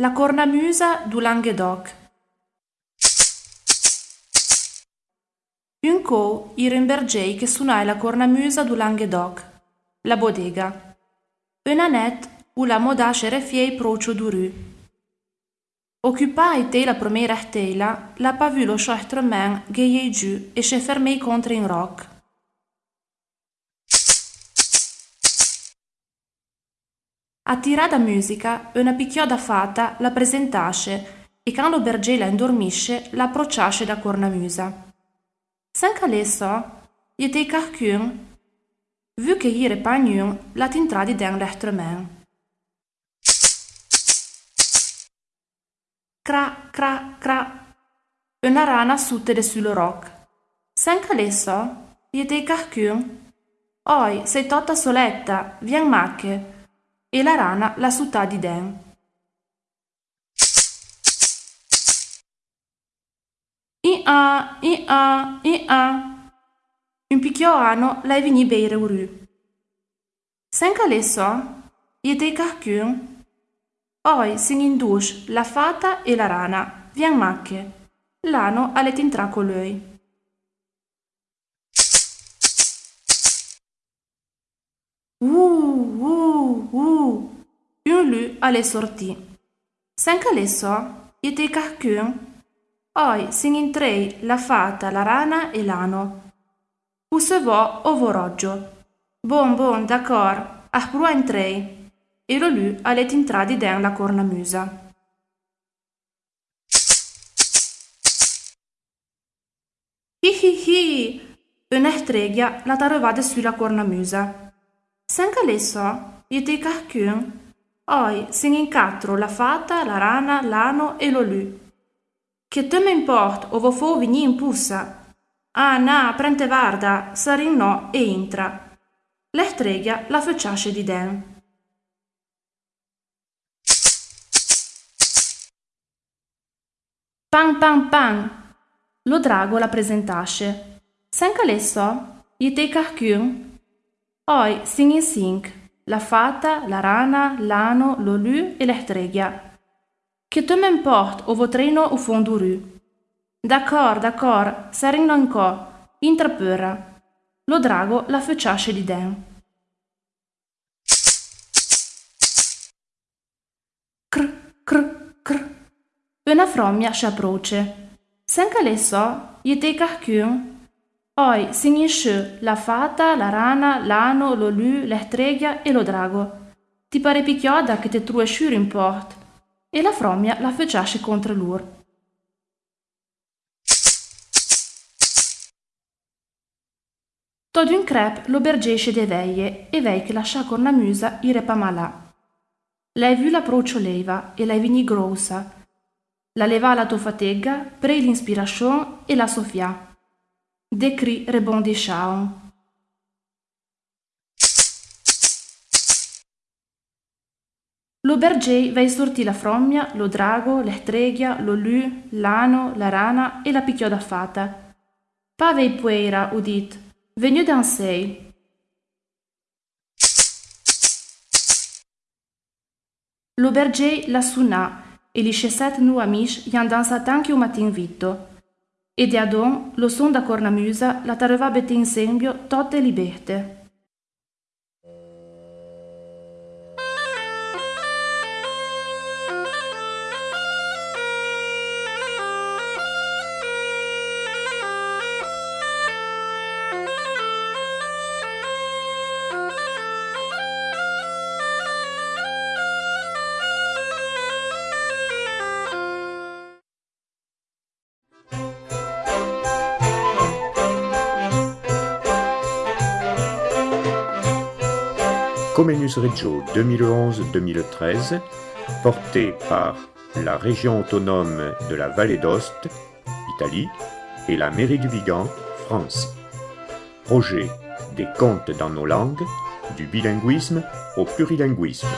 La cornamusa du Languedoc. Un co un bergei che suonai la cornamusa du Languedoc, la bodega. Un anet u la modace refiei procio duru. Occupai te la promera tela, la pas vu lo scheuchtremen geiei giù e se fermei contro in roc. A tirà da musica, una picchioda fata la presentasce e quando bergei la indormisce la approcciasce da cornamusa. Sen calesso, jete carcun, vu che ire pagnun la tintra di den lechtremen. Cra, cra, cra. Una rana sutte sul roc. Sen calesso, jete carcun. Oi, sei totta soletta, vien macche. E la rana la sutta di den. I-a, i-a, i-a. Un picchio ano lei vini beire uru. Sen calesso, iete carcun. Oi sin in dus la fata e la rana, vien macche. L'ano alle tintra con lui. Uh, uh, uh. Un lu alle sorti. Sen calesso, iete carcun. Oi sin trei la fata, la rana e l'ano. Usevò o voroggio. Bon bon, d'accordo, ah prua trei. E lo lu alle tintradi den la cornamusa. Hi hi hi! Una streglia la tarovade sulla cornamusa. Senca lesso, te carcun. Oi, sin in quattro la fata, la rana, l'ano e lo lu. Che te me o vo fo vigni in pussa? Ah, na, prente varda, sarin no e intra. L'estreglia la facciasce di den. Pan pan pan. Lo drago la presentasce. Sen calesso, i te carcun. Oi, sing in sink. La fata, la rana, l'ano, l'olu e l'estreglia. Che te m'importe o votrino o fonduru. D'accord, d'accord, sarino anco, intrapöra. Lo drago la facciasce di den. Cr, cr, cr. Una frommia si approce. Senca le so, gli te carcun. Oi, signisce la fata, la rana, l'ano, lo lu, l'estreglia e lo drago. Ti pare picchioda che te true sciuri in port e la frommia la feciasce contro lur. Tod un crep lo bergesce de veie e vei che lascia con la musa ire pa malà. Lei vu la procio leva e lei vini grossa. La leva la tofategga, pre l'inspiration e la sofia. De cri rebondisciaon. Lo bergei vei sortì la frommia, lo drago, l'estreghia, lo lu, l'ano, la rana e la picchioda fata. Pavei pueira, udit, venu dansei. Lo bergei la sunà e li sceset nu amici gli dansat anche un matin vitto. E de adon lo son da cornamusa la tareva bete in sembio totte liberte. Comenius Reggio 2011-2013, porté par la région autonome de la Vallée d'Ost, Italie, et la mairie du Vigan, France. Projet des contes dans nos langues, du bilinguisme au plurilinguisme.